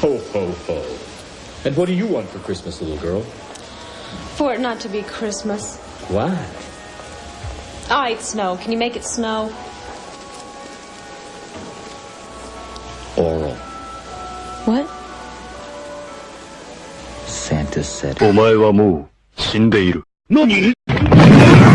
Ho, ho, ho. And what do you want for Christmas, little girl? For it not to be Christmas. Why? All ah, right, snow. Can you make it snow? Oral. What? Santa said. お前はもう死んでいる。何